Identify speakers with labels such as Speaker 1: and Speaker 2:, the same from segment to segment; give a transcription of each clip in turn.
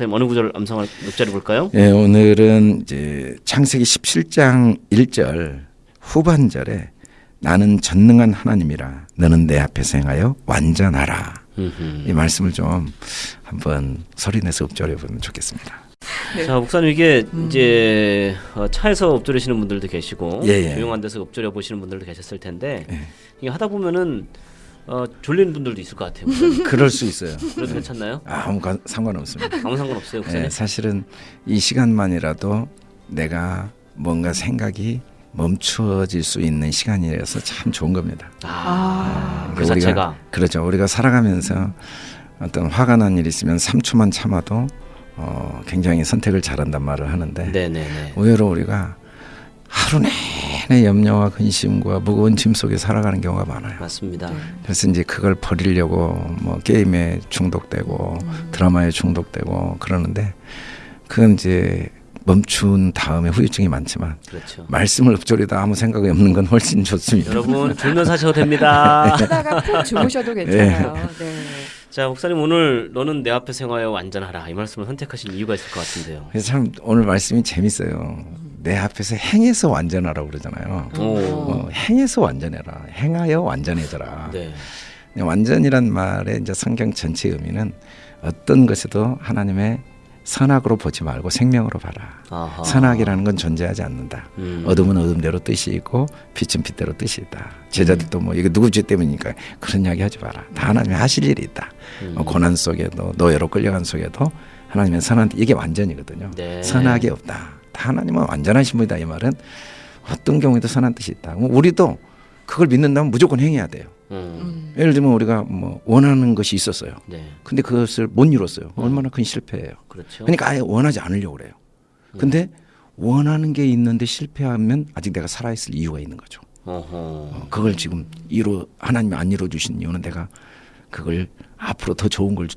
Speaker 1: 목사님 어느 구절 암송할 녹자를 볼까요?
Speaker 2: 예, 오늘은 이제 창세기 17장 1절 후반절에 나는 전능한 하나님이라 너는 내 앞에서 행하여 완전하라.
Speaker 1: 음흠.
Speaker 2: 이 말씀을 좀 한번 소리내서 읊조려 보면 좋겠습니다.
Speaker 3: 네.
Speaker 1: 자 목사님 이게 이제 어, 차에서 엎드리시는 분들도 계시고
Speaker 2: 예, 예.
Speaker 1: 조용한 데서 엎드려 보시는 분들도 계셨을 텐데
Speaker 2: 예.
Speaker 1: 이게 하다 보면은 어, 졸리는 분들도 있을 것 같아요.
Speaker 2: 그럴 수 있어요.
Speaker 1: 그래도 괜찮나요?
Speaker 2: 아무 가- 상관없습니다.
Speaker 1: 아무 상관 없어요, 목사님.
Speaker 2: 예, 사실은 이 시간만이라도 내가 뭔가 생각이 멈추어질 수 있는 시간이라서 참 좋은 겁니다.
Speaker 1: 아, 그
Speaker 2: 그러니까 우리가-
Speaker 1: 자체가
Speaker 2: 그렇죠. 우리가 살아가면서 어떤 화가 난 일이 있으면 3초만 참아도 어, 굉장히 선택을 잘한단 말을 하는데
Speaker 1: 네네네.
Speaker 2: 의외로 우리가 하루 내내 염려와 근심과 무거운 짐 속에 살아가는 경우가 많아요.
Speaker 1: 맞습니다.
Speaker 2: 그래서 이제 그걸 버리려고 뭐 게임에 중독되고 드라마에 중독되고 그러는데 그건 이제 멈춘 다음에 후유증이 많지만
Speaker 1: 그렇죠.
Speaker 2: 말씀을 읊조리다 아무 생각이 없는 건 훨씬 좋습니다.
Speaker 1: 여러분 졸면서 하셔도 됩니다.
Speaker 3: 하다가 푹 주무셔도 괜찮아요. 네.
Speaker 1: 자 목사님 오늘 너는 내 앞에 생하여 완전하라 이 말씀을 선택하신 이유가 있을 것 같은데요.
Speaker 2: 참 오늘 말씀이 재밌어요. 내 앞에서 행해서 완전하라고 그러잖아요.
Speaker 1: 오.
Speaker 2: 어, 행해서 완전해라. 행하여 완전해져라.
Speaker 1: 네.
Speaker 2: 완전이란 말의 이제 성경 전체 의미는 어떤 것에도 하나님의 선악으로 보지 말고 생명으로 봐라.
Speaker 1: 아하.
Speaker 2: 선악이라는 건 존재하지 않는다.
Speaker 1: 음.
Speaker 2: 어둠은 어둠대로 뜻이 있고 빛은 빛대로 뜻이 있다. 제자들도 뭐 이거 누구 죄 때문이니까 그런 이야기 하지 마라. 다 하나님이 하실 일이 있다.
Speaker 1: 음.
Speaker 2: 어, 고난 속에도 노예로 끌려간 속에도 하나님의 선한 이게 완전이거든요.
Speaker 1: 네.
Speaker 2: 선악이 없다. 다 하나님은 완전하신 분이다 이 말은 어떤 경우에도 선한 뜻이 있다. 우리도 그걸 믿는다면 무조건 행해야 돼요.
Speaker 1: 음.
Speaker 3: 음.
Speaker 2: 예를 들면 우리가 뭐 원하는 것이 있었어요.
Speaker 1: 네.
Speaker 2: 근데 그것을 못 이뤘어요. 얼마나 큰 실패예요.
Speaker 1: 그렇죠.
Speaker 2: 그러니까 아예 원하지 않으려고 그래요. 근데 원하는 게 있는데 실패하면 아직 내가 살아있을 이유가 있는 거죠.
Speaker 1: 어허.
Speaker 2: 어, 그걸 지금 이루 하나님이 안 이루어 주신 이유는 내가 그걸 앞으로 더 좋은 걸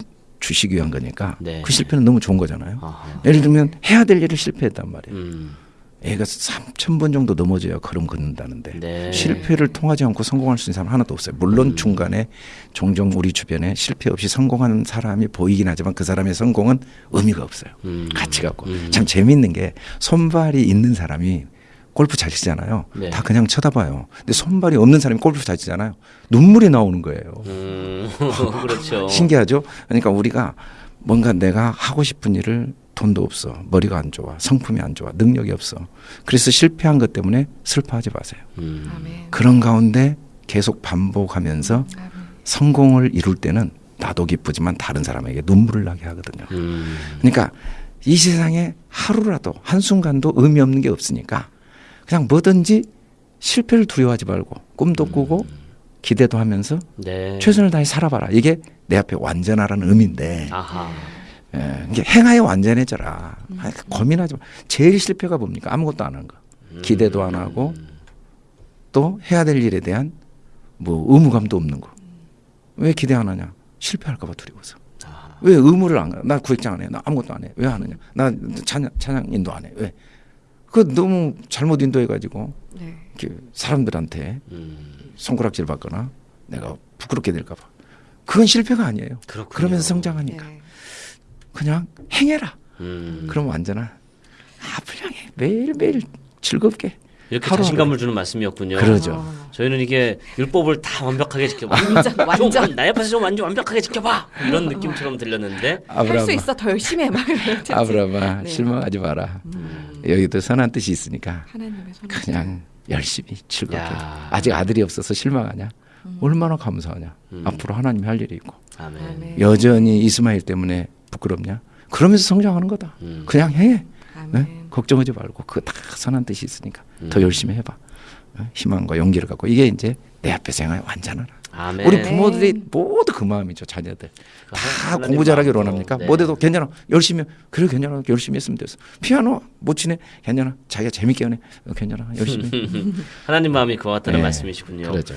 Speaker 2: 주- 주시기 위한 거니까
Speaker 1: 네.
Speaker 2: 그 실패는 너무 좋은 거잖아요.
Speaker 1: 아하.
Speaker 2: 예를 들면 해야 될 일을 실패했단 말이에요.
Speaker 1: 음.
Speaker 2: 애가 3천 번 정도 넘어져야 걸음 걷는다는데
Speaker 1: 네. 음.
Speaker 2: 실패를 통하지 않고 성공할 수 있는 사람 하나도 없어요. 물론 중간에 종종 우리 주변에 실패 없이 성공하는 사람이 보이긴 하지만 그 사람의 성공은 의미가 없어요.
Speaker 1: 음.
Speaker 2: 가치가 없고
Speaker 1: 음.
Speaker 2: 참 재미있는 게 손발이 있는 사람이 골프 잘 치잖아요.
Speaker 1: 네.
Speaker 2: 다 그냥 쳐다봐요. 근데 손발이 없는 사람이 골프 잘 치잖아요. 눈물이 나오는 거예요.
Speaker 1: 음. 그렇죠.
Speaker 2: 신기하죠? 그러니까 우리가 뭔가 내가 하고 싶은 일을 돈도 없어. 머리가 안 좋아. 성품이 안 좋아. 능력이 없어. 그래서 실패한 것 때문에 슬퍼하지 마세요.
Speaker 1: 음.
Speaker 2: 그런 가운데 계속 반복하면서
Speaker 3: 아멘.
Speaker 2: 성공을 이룰 때는 나도 기쁘지만 다른 사람에게 눈물을 나게 하거든요.
Speaker 1: 음.
Speaker 2: 그러니까 이 세상에 하루라도 한순간도 의미 없는 게 없으니까 그냥 뭐든지 실패를 두려워하지 말고 꿈도 꾸고 기대도 하면서
Speaker 1: 네.
Speaker 2: 최선을 다해 살아봐라. 이게 내 앞에 완전하라는 의미인데
Speaker 1: 아하.
Speaker 2: 예, 이게 행하여 완전해져라. 아, 고민하지 마. 제일 실패가 뭡니까? 아무것도 안 한 거. 기대도 안 하고 또 해야 될 일에 대한 뭐 의무감도 없는 거. 왜 기대 안 하냐? 실패할까 봐 두려워서.
Speaker 1: 아.
Speaker 2: 왜 의무를 안 가? 나 구획장 안 해. 나 아무것도 안 해. 왜 하느냐? 나 찬양, 찬양 인도 안 해. 왜? 그 너무 잘못 인도해 가지고
Speaker 3: 네.
Speaker 2: 사람들한테
Speaker 1: 음.
Speaker 2: 손가락질 받거나 내가 부끄럽게 될까 봐. 그건 실패가 아니에요.
Speaker 1: 그렇군요.
Speaker 2: 그러면서 성장하니까
Speaker 3: 네.
Speaker 2: 그냥 행해라.
Speaker 1: 음.
Speaker 2: 그럼 완전한 아 불량해 매일 매일 즐겁게
Speaker 1: 이렇게
Speaker 2: 하루
Speaker 1: 자신감을 주는 말씀이었군요.
Speaker 2: 그러죠.
Speaker 3: 아,
Speaker 1: 저희는 이게 율법을 다 완벽하게 지켜봐.
Speaker 3: 완전, 완전.
Speaker 1: 좀, 나 옆에서 좀 완전 완벽하게 지켜봐. 이런 느낌처럼 들렸는데
Speaker 3: 할 수 있어 더 열심히 해. 막 이런
Speaker 2: 아브라함아
Speaker 3: 네.
Speaker 2: 실망하지 마라.
Speaker 3: 음.
Speaker 2: 여기도 선한 뜻이 있으니까. 그냥 열심히 즐겁게
Speaker 1: 야.
Speaker 2: 아직 아들이 없어서 실망하냐? 얼마나 감사하냐?
Speaker 1: 음.
Speaker 2: 앞으로 하나님이 할 일이 있고
Speaker 1: 아멘.
Speaker 3: 아멘.
Speaker 2: 여전히 이스마엘 때문에 부끄럽냐? 그러면서 성장하는 거다.
Speaker 1: 음.
Speaker 2: 그냥 해.
Speaker 3: 아멘.
Speaker 2: 네? 걱정하지 말고 그다 선한 뜻이 있으니까
Speaker 1: 음.
Speaker 2: 더 열심히 해봐. 어? 희망과 용기를 갖고 이게 이제 내 앞에 생활 완전하라.
Speaker 1: 아멘.
Speaker 2: 우리 부모들이 모두 그 마음이죠 자녀들 다
Speaker 1: 하나님
Speaker 2: 공부
Speaker 1: 마음으로.
Speaker 2: 원합니까?
Speaker 1: 네.
Speaker 2: 못해도 괜찮아 열심히 그래 괜찮아 열심히 했으면 됐어 피아노 못 치네 괜찮아 자기가 재밌게 하네 어, 괜찮아 열심히
Speaker 1: 하나님 마음이 그와 같다는
Speaker 2: 네.
Speaker 1: 말씀이시군요.
Speaker 2: 그러죠.